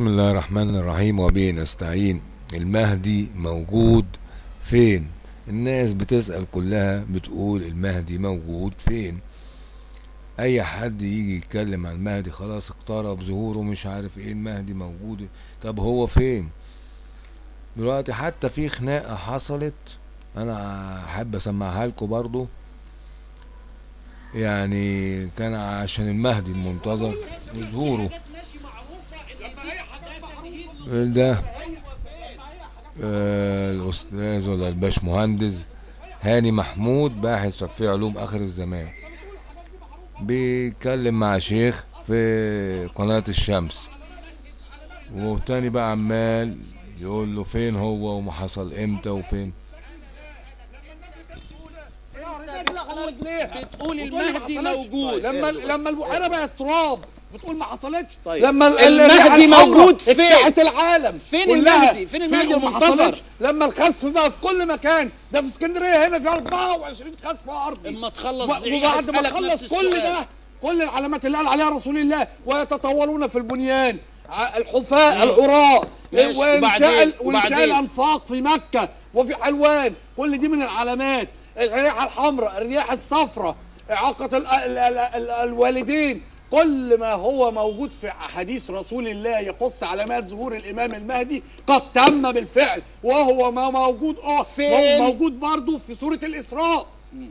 بسم الله الرحمن الرحيم وبه نستعين. المهدي موجود فين؟ الناس بتسأل كلها بتقول المهدي موجود فين؟ أي حد يجي يتكلم عن المهدي خلاص اقترب ظهوره مش عارف إيه المهدي موجود. طب هو فين؟ دلوقتي حتى في خناقة حصلت أنا أحب أسمعها لكم برضو. يعني كان عشان المهدي المنتظر ظهوره. ده. آه الأستاذ ولا الباش مهندس هاني محمود باحث في علوم آخر الزمان. بيتكلم مع شيخ في قناة الشمس. وتاني بقى عمال يقول له فين هو وما حصل إمتى وفين. بتقول المهدي موجود. لما لما البحيرة بقت تراب. بتقول ما حصلتش طيب. لما ال- المهدي موجود فين؟ العالم فين. المهدي؟ فين المهدي المنتصر؟ لما الخسف بقى في كل مكان ده في اسكندرية هنا في 24 خسف أرضي اما تخلص زعيق وبعد ما تخلص كل. ده كل العلامات اللي قال عليها رسول الله ويتطاولون في البنيان الحفاة العراة ماشي. وإنشاء وإنشاء؟ الأنفاق في مكة وفي حلوان كل دي من العلامات الرياح الحمراء الرياح الصفراء ال الوالدين كل ما هو موجود في أحاديث رسول الله يخص علامات ظهور الإمام المهدي قد تم بالفعل وهو ما موجود آه فين؟ موجود برضه في سورة الإسراء.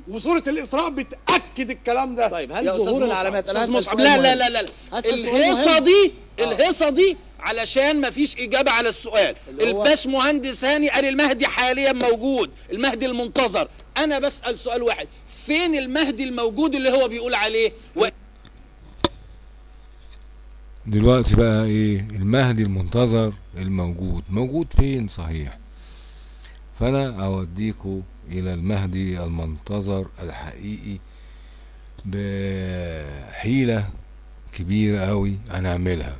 وسورة الإسراء بتأكد الكلام ده. طيب هل ظهور العلامات هسأل مصعب لا. لا لا لا مهم. دي الهيصة دي علشان ما فيش إجابة على السؤال. الباش مهندس هاني قال المهدي حاليا موجود المهدي المنتظر. أنا بسأل سؤال واحد. فين المهدي الموجود اللي هو بيقول عليه؟ و... دلوقتي بقى إيه؟ المهدي المنتظر الموجود. موجود فين؟ صحيح. فأنا اوديكوا إلى المهدي المنتظر الحقيقي بحيلة كبيرة قوي هنعملها.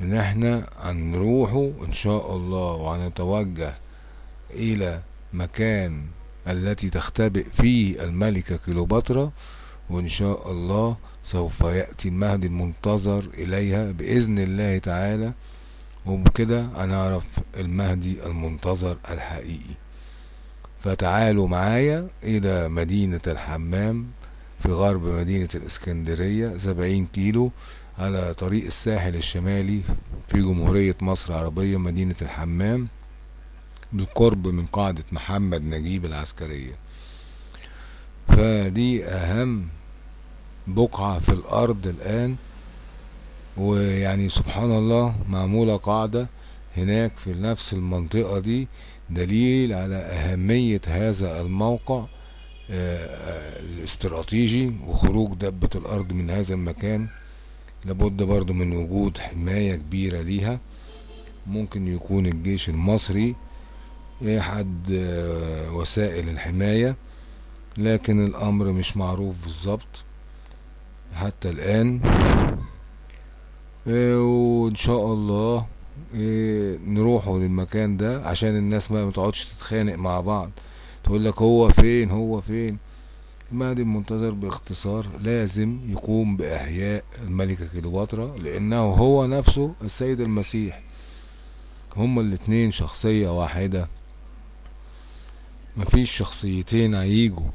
إن إحنا هنروحوا إن شاء الله وهنتوجه إلى مكان التي تختبئ فيه الملكة كليوباترا وإن شاء الله سوف يأتي المهدي المنتظر إليها بإذن الله تعالى. وبكده هنعرف المهدي المنتظر الحقيقي. فتعالوا معايا إلى مدينة الحمام في غرب مدينة الإسكندرية سبعين كيلو على طريق الساحل الشمالي في جمهورية مصر العربية مدينة الحمام بالقرب من قاعدة محمد نجيب العسكرية. فدي أهم بقعة في الأرض الآن. ويعني سبحان الله معمولة قاعدة هناك في نفس المنطقة دي. دليل على أهمية هذا الموقع آه، آه، الاستراتيجي وخروج دبة الأرض من هذا المكان. لابد برضو من وجود حماية كبيرة ليها. ممكن يكون الجيش المصري أحد آه، وسائل الحماية لكن الأمر مش معروف بالظبط. حتى الآن. آه، وإن شاء الله آه، نروحوا للمكان ده عشان الناس ما متقعدش تتخانق مع بعض. تقول لك هو فين هو فين. المهدي المنتظر باختصار لازم يقوم بإحياء الملكة كليوباترا لأنه هو نفسه السيد المسيح. هما الاتنين شخصية واحدة. مفيش شخصيتين هيجوا.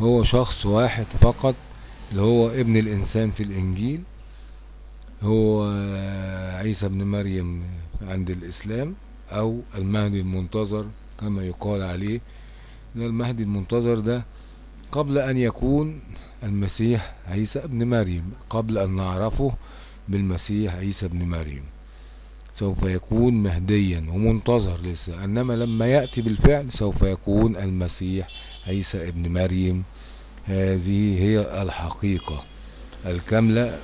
هو شخص واحد فقط. اللي هو ابن الإنسان في الإنجيل هو عيسى ابن مريم عند الإسلام أو المهدي المنتظر كما يقال عليه. ده المهدي المنتظر ده قبل أن يكون المسيح عيسى ابن مريم قبل أن نعرفه بالمسيح عيسى ابن مريم. سوف يكون مهديا ومنتظر لسه إنما لما يأتي بالفعل سوف يكون المسيح عيسى ابن مريم. هذه هي الحقيقة الكاملة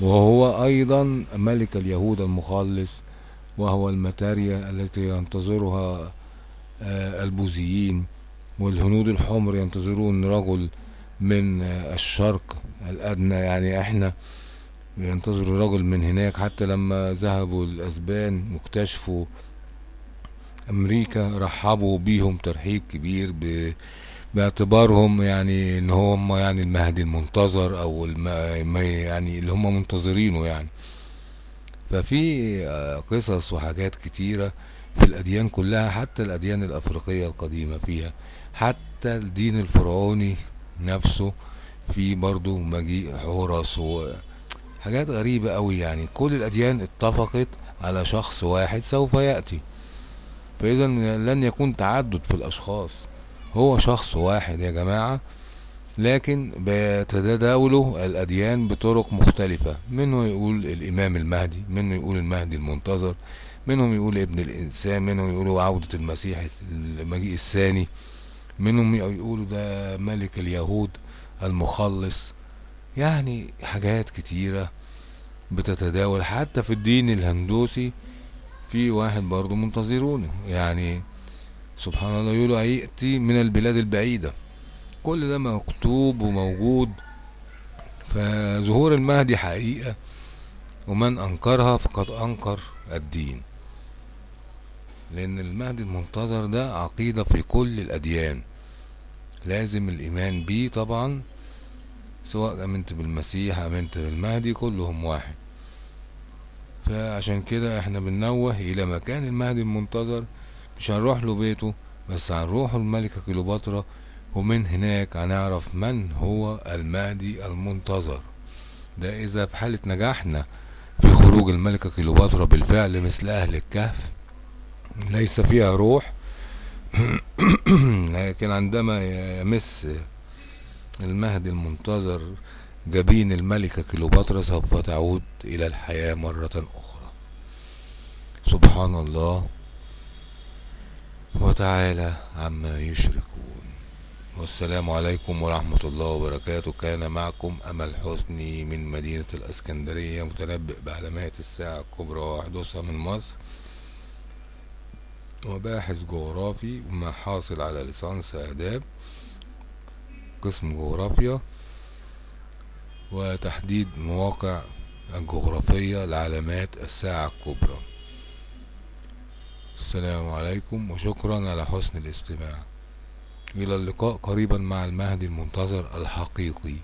وهو أيضا ملك اليهود المخلص وهو الماتاريا التي ينتظرها آه، البوذيين والهنود الحمر ينتظرون رجل من آه، الشرق الأدنى. يعني إحنا ينتظروا رجل من هناك. حتى لما ذهبوا الأسبان واكتشفوا أمريكا رحبوا بيهم ترحيب كبير ب... باعتبارهم يعني إن هم يعني المهدي المنتظر أو الم... يعني اللي هم منتظرينه يعني. ففي آه، قصص وحاجات كتيرة في الأديان كلها حتى الأديان الأفريقية القديمة فيها حتى الدين الفرعوني نفسه في برضو مجيء حورس وحاجات غريبة أوي يعني. كل الأديان اتفقت على شخص واحد سوف يأتي. فإذا لن يكون تعدد في الأشخاص. هو شخص واحد يا جماعة لكن بتتداوله الأديان بطرق مختلفة. منه يقول الإمام المهدي منه يقول المهدي المنتظر منهم يقول ابن الإنسان منهم يقولوا عودة المسيح المجيء الثاني منهم يقولوا ده ملك اليهود المخلص. يعني حاجات كتيرة بتتداول حتى في الدين الهندوسي في واحد برضو منتظرونه. يعني سبحان الله يقولوا هيأتي من البلاد البعيدة. كل ده مكتوب وموجود فظهور المهدي حقيقة ومن أنكرها فقد أنكر الدين. لأن المهدي المنتظر ده عقيدة في كل الأديان. لازم الإيمان بيه طبعا سواء أمنت بالمسيح أمنت بالمهدي كلهم واحد. فعشان كده إحنا بننوه إلى مكان المهدي المنتظر مش هنروح له بيته بس هنروح الملكة كليوباترا ومن هناك هنعرف من هو المهدي المنتظر. ده إذا في حالة نجاحنا في خروج الملكة كليوباترا بالفعل مثل أهل الكهف. ليس فيها روح. لكن عندما يمس المهدي المنتظر جبين الملكة كليوباترا سوف تعود إلى الحياة مرة أخرى. سبحان الله. وتعالى عما يشركون. والسلام عليكم ورحمة الله وبركاته. كان معكم أمل حسني من مدينة الأسكندرية متنبئ بعلامات الساعة الكبرى وحدوثها من مصر. وباحث جغرافي وما حاصل على ليسانس آداب قسم جغرافيا. وتحديد مواقع الجغرافية لعلامات الساعة الكبرى. السلام عليكم وشكرا على حسن الاستماع. إلى اللقاء قريبا مع المهدي المنتظر الحقيقي.